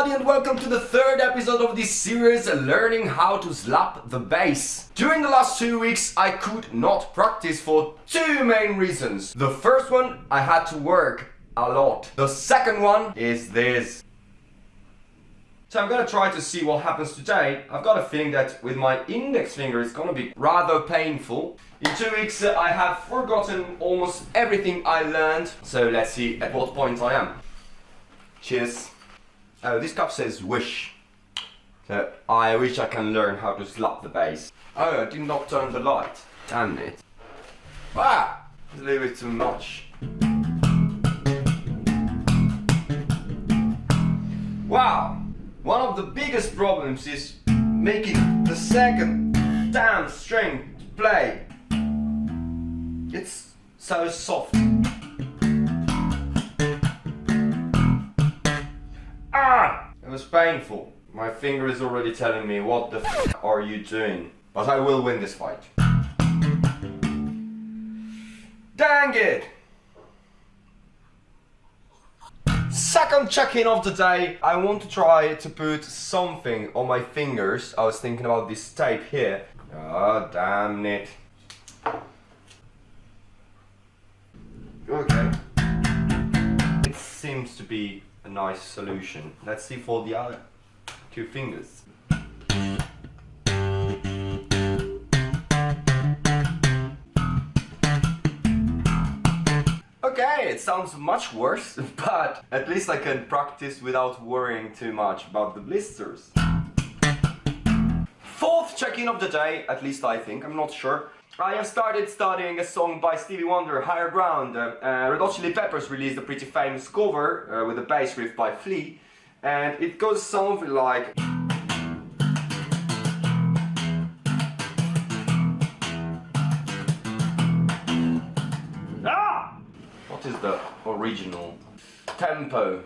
everybody and welcome to the third episode of this series learning how to slap the bass. During the last two weeks I could not practice for two main reasons. The first one, I had to work a lot. The second one is this. So I'm gonna try to see what happens today. I've got a feeling that with my index finger it's gonna be rather painful. In two weeks uh, I have forgotten almost everything I learned. So let's see at what point I am. Cheers. Oh, this cup says wish. So I wish I can learn how to slap the bass. Oh, I did not turn the light. Damn it. Ah! It's a little bit too much. Wow! One of the biggest problems is making the second damn string play. It's so soft. Was painful. My finger is already telling me what the f are you doing. But I will win this fight. Dang it! Second check-in of the day. I want to try to put something on my fingers. I was thinking about this tape here. Oh, damn it. Okay. It seems to be a nice solution. Let's see for the other two fingers. Okay, it sounds much worse, but at least I can practice without worrying too much about the blisters. Check-in of the day, at least I think, I'm not sure. I have started studying a song by Stevie Wonder, Higher Ground. Uh, uh, Red Hot Chili Peppers released a pretty famous cover uh, with a bass riff by Flea. And it goes something like... Ah! What is the original tempo?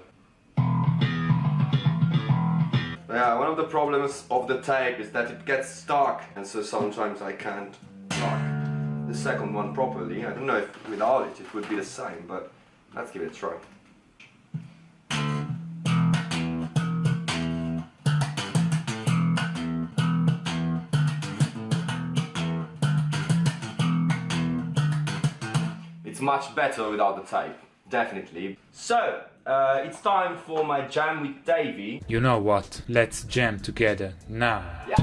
Yeah, one of the problems of the tape is that it gets stuck and so sometimes I can't start the second one properly. I don't know if without it it would be the same, but let's give it a try. It's much better without the tape, definitely. So, uh, it's time for my jam with Davey. You know what? Let's jam together now. Yeah.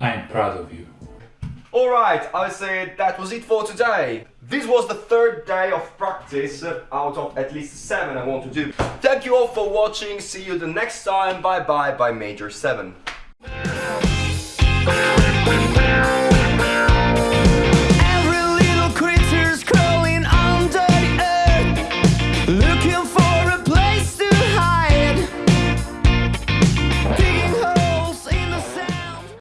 I am proud of you. Alright, I say that was it for today. This was the third day of practice uh, out of at least seven I want to do. Thank you all for watching. See you the next time. Bye bye by Major 7.